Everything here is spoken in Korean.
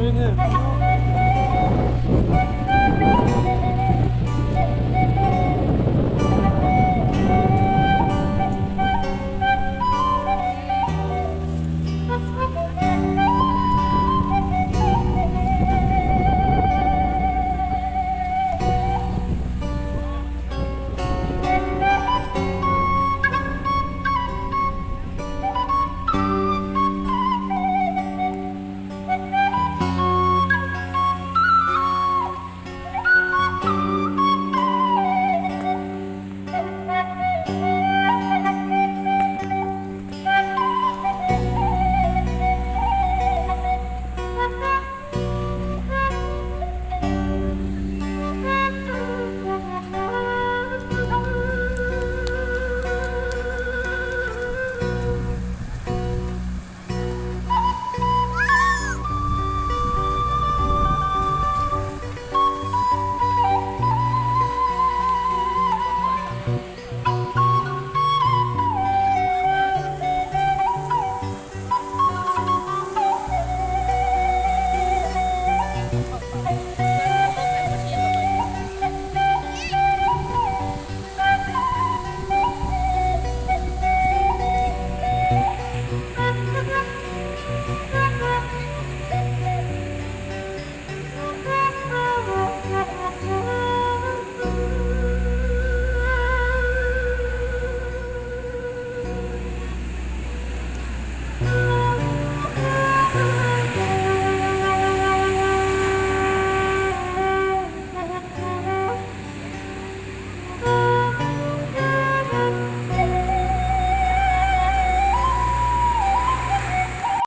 노래는